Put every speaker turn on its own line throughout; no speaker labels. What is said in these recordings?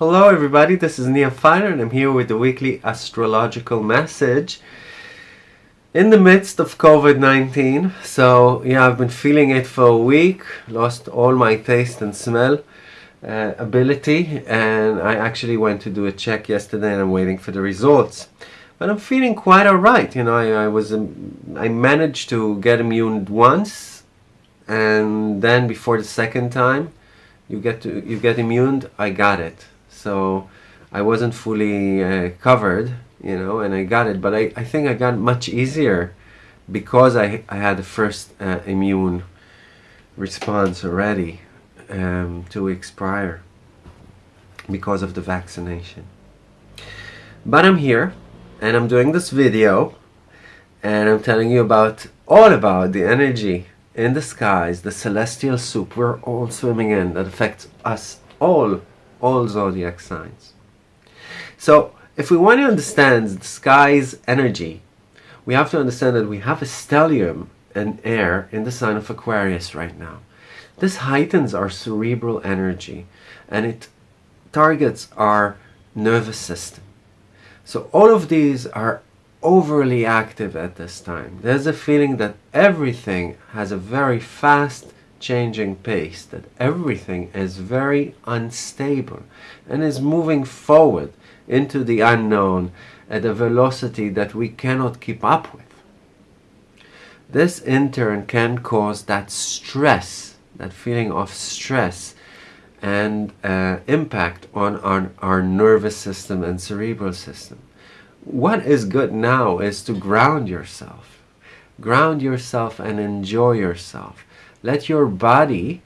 Hello everybody, this is Nia Finer and I'm here with the weekly astrological message in the midst of COVID-19. So yeah, I've been feeling it for a week, lost all my taste and smell uh, ability and I actually went to do a check yesterday and I'm waiting for the results. But I'm feeling quite alright, you know, I, I was, um, I managed to get immune once and then before the second time you get to you get immune I got it so I wasn't fully uh, covered you know and I got it but I, I think I got much easier because I, I had the first uh, immune response already um, two weeks prior because of the vaccination. But I'm here and I'm doing this video and I'm telling you about all about the energy in the skies, the celestial soup. We're all swimming in. That affects us all, all zodiac signs. So if we want to understand the sky's energy, we have to understand that we have a stellium and air in the sign of Aquarius right now. This heightens our cerebral energy and it targets our nervous system. So all of these are overly active at this time. There's a feeling that everything has a very fast changing pace, that everything is very unstable and is moving forward into the unknown at a velocity that we cannot keep up with. This in turn can cause that stress, that feeling of stress and uh, impact on our, our nervous system and cerebral system what is good now is to ground yourself. Ground yourself and enjoy yourself. Let your body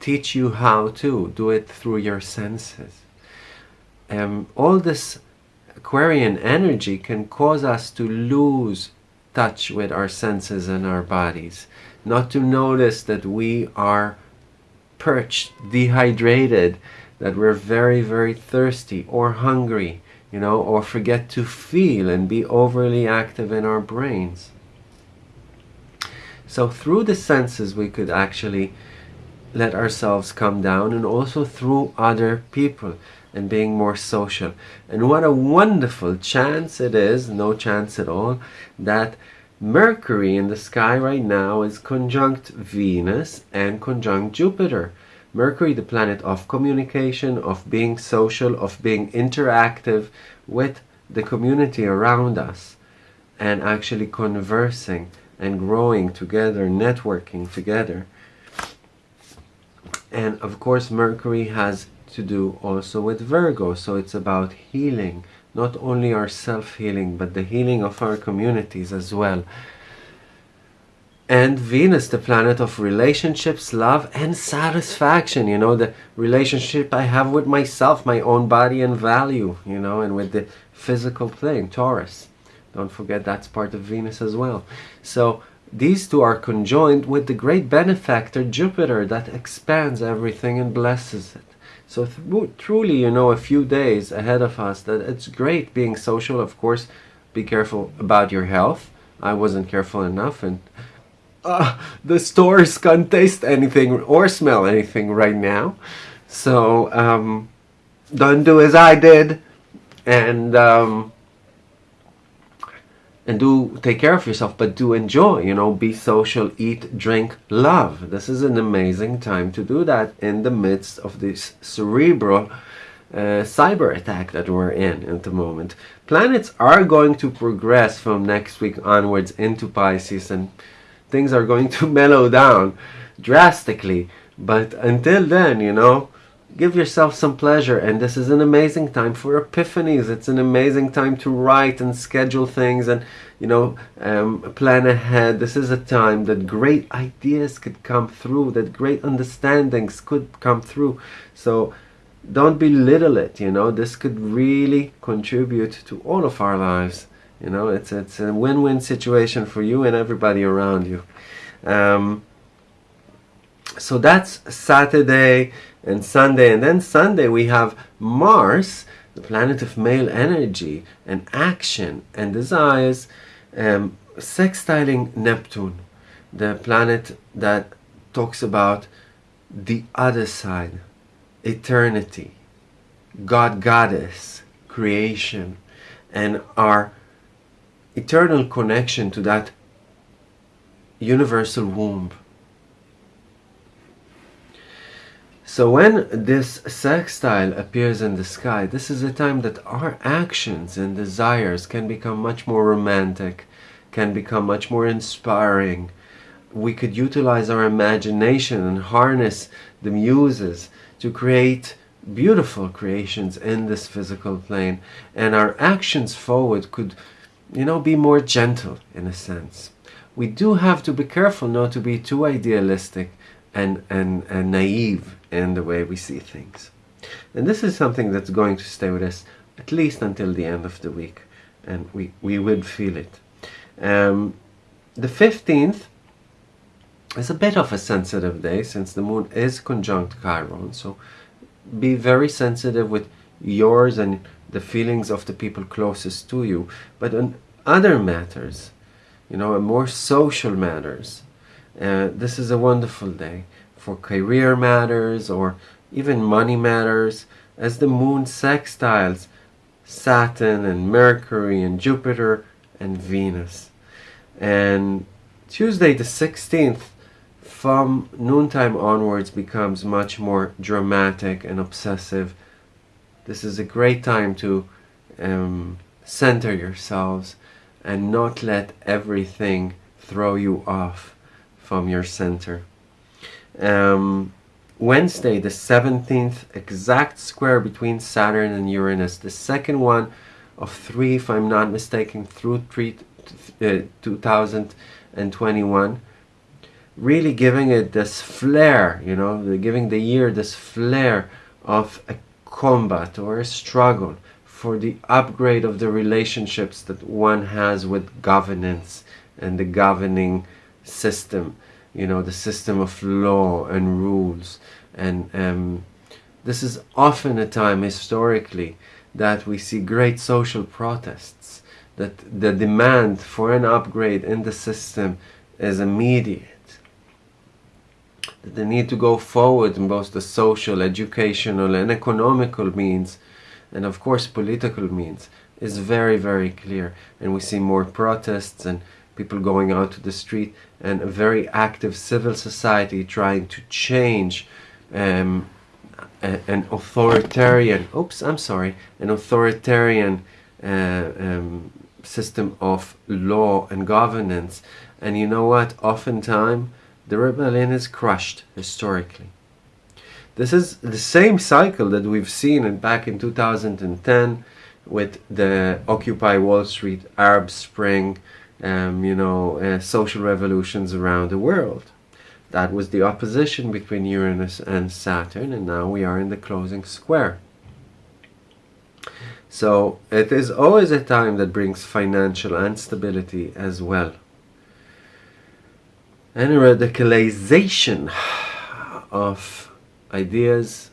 teach you how to do it through your senses. Um, all this Aquarian energy can cause us to lose touch with our senses and our bodies. Not to notice that we are perched, dehydrated, that we're very, very thirsty or hungry you know, or forget to feel and be overly active in our brains. So through the senses we could actually let ourselves come down and also through other people and being more social. And what a wonderful chance it is, no chance at all, that Mercury in the sky right now is conjunct Venus and conjunct Jupiter. Mercury, the planet of communication, of being social, of being interactive with the community around us and actually conversing and growing together, networking together. And of course, Mercury has to do also with Virgo, so it's about healing, not only our self-healing, but the healing of our communities as well and Venus, the planet of relationships, love, and satisfaction. You know, the relationship I have with myself, my own body and value, you know, and with the physical plane, Taurus. Don't forget that's part of Venus as well. So these two are conjoined with the great benefactor, Jupiter, that expands everything and blesses it. So truly, you know, a few days ahead of us that it's great being social. Of course, be careful about your health. I wasn't careful enough and uh, the stores can't taste anything or smell anything right now. So um, don't do as I did and um, and do take care of yourself but do enjoy you know be social eat drink love this is an amazing time to do that in the midst of this cerebral uh, cyber attack that we're in at the moment planets are going to progress from next week onwards into Pisces and things are going to mellow down drastically. But until then, you know, give yourself some pleasure. And this is an amazing time for epiphanies. It's an amazing time to write and schedule things and, you know, um, plan ahead. This is a time that great ideas could come through, that great understandings could come through. So don't belittle it, you know, this could really contribute to all of our lives. You know, it's, it's a win-win situation for you and everybody around you. Um, so that's Saturday and Sunday. And then Sunday we have Mars, the planet of male energy and action and desires, um, sextiling Neptune, the planet that talks about the other side, eternity, God Goddess, creation, and our eternal connection to that universal womb. So when this sextile appears in the sky, this is a time that our actions and desires can become much more romantic, can become much more inspiring. We could utilize our imagination and harness the muses to create beautiful creations in this physical plane and our actions forward could you know be more gentle in a sense we do have to be careful not to be too idealistic and, and, and naive in the way we see things. And this is something that's going to stay with us at least until the end of the week, and we, we would feel it. Um, the 15th is a bit of a sensitive day since the moon is conjunct Chiron, so be very sensitive with yours and the feelings of the people closest to you. But on other matters, you know, more social matters. Uh, this is a wonderful day for career matters or even money matters as the moon sextiles Saturn and Mercury and Jupiter and Venus. And Tuesday the 16th from noontime onwards becomes much more dramatic and obsessive. This is a great time to um, center yourselves and not let everything throw you off from your center. Um, Wednesday, the 17th, exact square between Saturn and Uranus, the second one of three, if I'm not mistaken, through three, uh, 2021. Really giving it this flair, you know, giving the year this flair of a combat or a struggle for the upgrade of the relationships that one has with governance and the governing system, you know, the system of law and rules. And um, this is often a time historically that we see great social protests, that the demand for an upgrade in the system is immediate. They need to go forward in both the social, educational, and economical means and of course political means is very very clear and we see more protests and people going out to the street and a very active civil society trying to change um, a, an authoritarian oops I'm sorry an authoritarian uh, um, system of law and governance. And you know what? Oftentimes the rebellion is crushed historically. This is the same cycle that we've seen in, back in 2010 with the Occupy Wall Street, Arab Spring, um, you know, uh, social revolutions around the world. That was the opposition between Uranus and Saturn, and now we are in the closing square. So it is always a time that brings financial instability as well. And a radicalization of ideas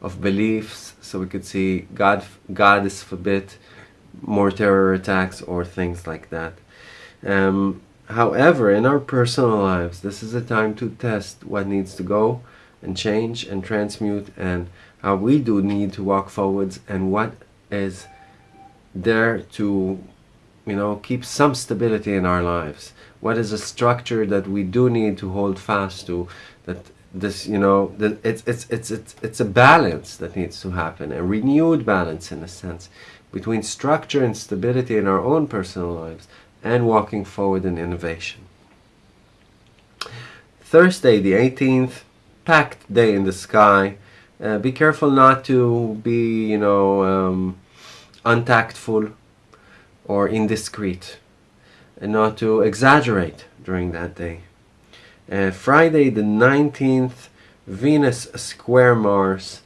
of beliefs so we could see God God is forbid more terror attacks or things like that um, however in our personal lives this is a time to test what needs to go and change and transmute and how we do need to walk forwards and what is there to you know keep some stability in our lives. What is a structure that we do need to hold fast to that this you know the, it's, it's it's it's it's a balance that needs to happen a renewed balance in a sense between structure and stability in our own personal lives and walking forward in innovation thursday the 18th packed day in the sky uh, be careful not to be you know um, untactful or indiscreet and not to exaggerate during that day uh, Friday the 19th, Venus square Mars.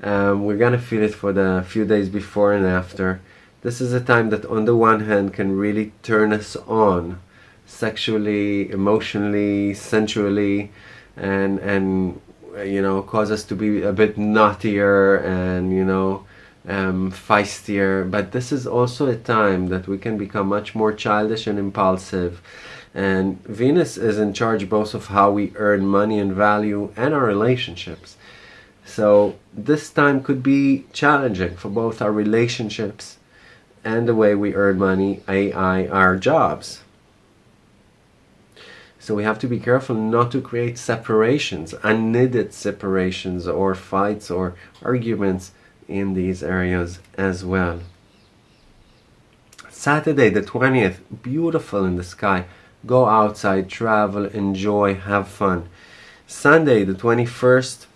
Um, we're gonna feel it for the few days before and after. This is a time that on the one hand can really turn us on sexually, emotionally, sensually, and and you know cause us to be a bit naughtier and you know um, feistier. But this is also a time that we can become much more childish and impulsive and Venus is in charge both of how we earn money and value and our relationships. So this time could be challenging for both our relationships and the way we earn money, AI, our jobs. So we have to be careful not to create separations, unneeded separations or fights or arguments in these areas as well. Saturday the 20th, beautiful in the sky. Go outside, travel, enjoy, have fun. Sunday the 21st,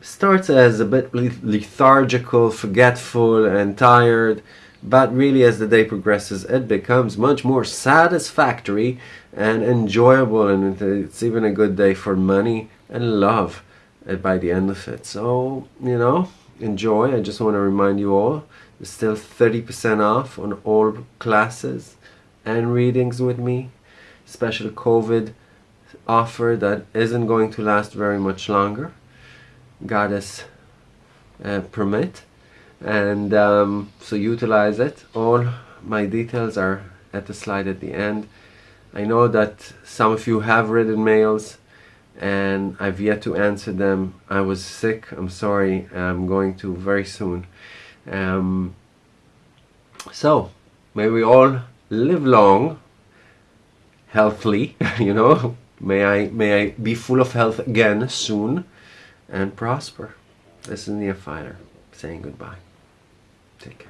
starts as a bit lethargical, forgetful, and tired, but really as the day progresses, it becomes much more satisfactory and enjoyable, and it's even a good day for money and love by the end of it. So, you know, enjoy. I just want to remind you all, there's still 30% off on all classes and readings with me. Special COVID offer that isn't going to last very much longer goddess uh, permit and um, so utilize it. All my details are at the slide at the end. I know that some of you have written mails and I've yet to answer them. I was sick. I'm sorry. I'm going to very soon. Um, so may we all live long healthily you know? May I may I be full of health again soon and prosper. This is Fighter saying goodbye. Take care.